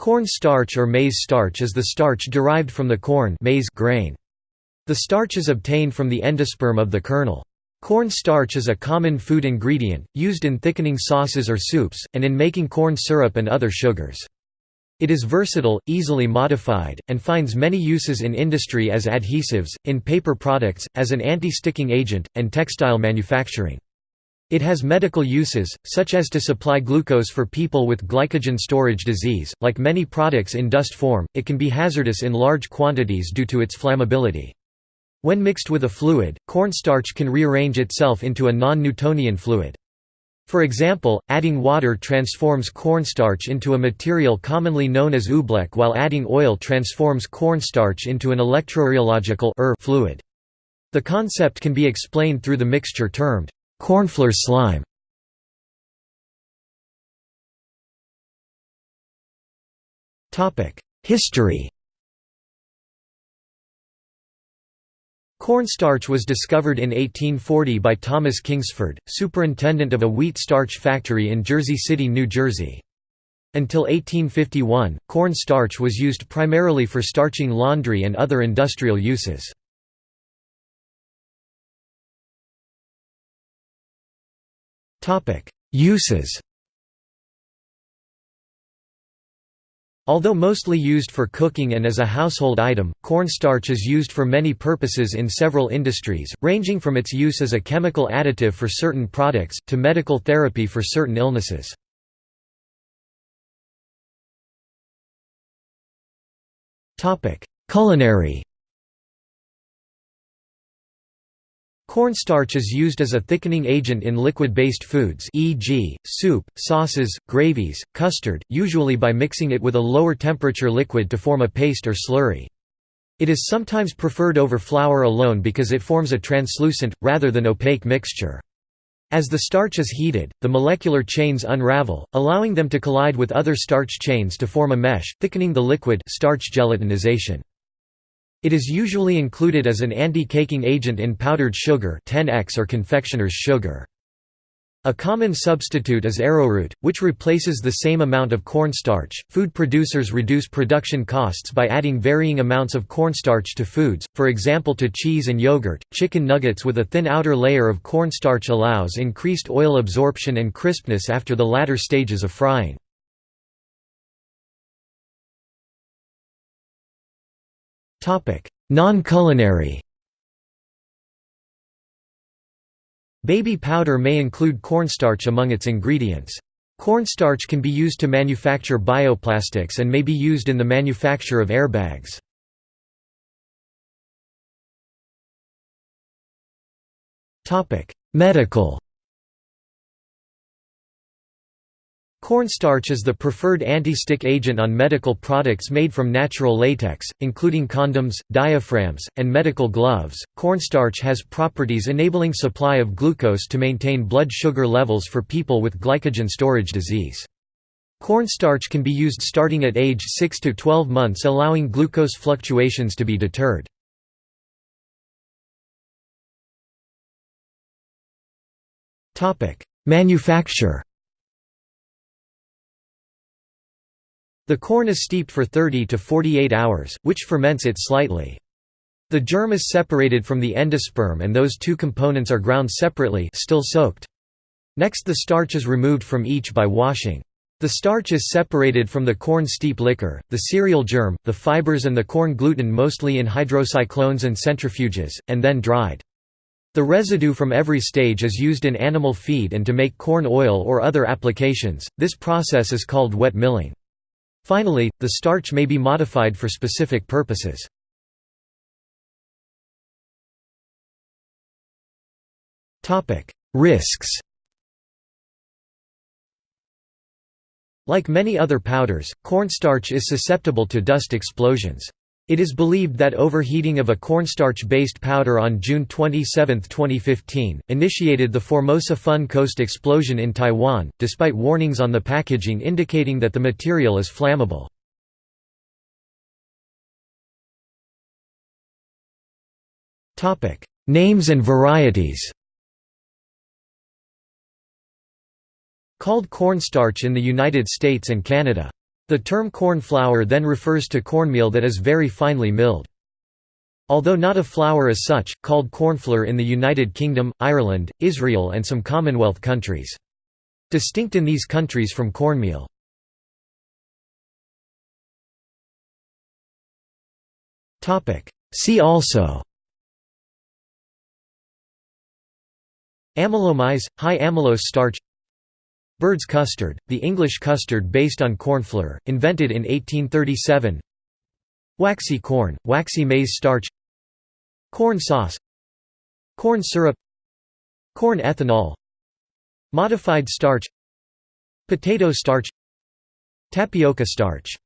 Corn starch or maize starch is the starch derived from the corn maize grain. The starch is obtained from the endosperm of the kernel. Corn starch is a common food ingredient, used in thickening sauces or soups, and in making corn syrup and other sugars. It is versatile, easily modified, and finds many uses in industry as adhesives, in paper products, as an anti-sticking agent, and textile manufacturing. It has medical uses, such as to supply glucose for people with glycogen storage disease. Like many products in dust form, it can be hazardous in large quantities due to its flammability. When mixed with a fluid, cornstarch can rearrange itself into a non-Newtonian fluid. For example, adding water transforms cornstarch into a material commonly known as oobleck while adding oil transforms cornstarch into an electrorheological er fluid. The concept can be explained through the mixture termed Cornflour slime History Cornstarch was discovered in 1840 by Thomas Kingsford, superintendent of a wheat starch factory in Jersey City, New Jersey. Until 1851, corn starch was used primarily for starching laundry and other industrial uses. Uses Although mostly used for cooking and as a household item, cornstarch is used for many purposes in several industries, ranging from its use as a chemical additive for certain products, to medical therapy for certain illnesses. Culinary Cornstarch is used as a thickening agent in liquid-based foods e.g., soup, sauces, gravies, custard, usually by mixing it with a lower temperature liquid to form a paste or slurry. It is sometimes preferred over flour alone because it forms a translucent, rather than opaque mixture. As the starch is heated, the molecular chains unravel, allowing them to collide with other starch chains to form a mesh, thickening the liquid starch gelatinization. It is usually included as an anti-caking agent in powdered sugar 10X or confectioner's sugar. A common substitute is arrowroot, which replaces the same amount of cornstarch. Food producers reduce production costs by adding varying amounts of cornstarch to foods, for example to cheese and yogurt. Chicken nuggets with a thin outer layer of cornstarch allows increased oil absorption and crispness after the latter stages of frying. Non-culinary Baby powder may include cornstarch among its ingredients. Cornstarch can be used to manufacture bioplastics and may be used in the manufacture of airbags. Medical Cornstarch is the preferred anti-stick agent on medical products made from natural latex, including condoms, diaphragms, and medical gloves. Cornstarch has properties enabling supply of glucose to maintain blood sugar levels for people with glycogen storage disease. Cornstarch can be used starting at age 6 to 12 months allowing glucose fluctuations to be deterred. Manufacture The corn is steeped for 30 to 48 hours, which ferments it slightly. The germ is separated from the endosperm and those two components are ground separately still soaked. Next the starch is removed from each by washing. The starch is separated from the corn steep liquor, the cereal germ, the fibers and the corn gluten mostly in hydrocyclones and centrifuges, and then dried. The residue from every stage is used in animal feed and to make corn oil or other applications. This process is called wet milling. Finally, the starch may be modified for specific purposes. Risks Like many other powders, cornstarch is susceptible to dust explosions. It is believed that overheating of a cornstarch-based powder on June 27, 2015, initiated the Formosa Fun Coast explosion in Taiwan, despite warnings on the packaging indicating that the material is flammable. Names and varieties Called cornstarch in the United States and Canada The term corn flour then refers to cornmeal that is very finely milled. Although not a flour as such, called cornflour in the United Kingdom, Ireland, Israel and some Commonwealth countries. Distinct in these countries from cornmeal. See also Amylomaize, high amylose starch Bird's custard, the English custard based on cornflour, invented in 1837 Waxy corn, waxy maize starch. Corn sauce. Corn syrup. Corn ethanol. Modified starch. Potato starch. Tapioca starch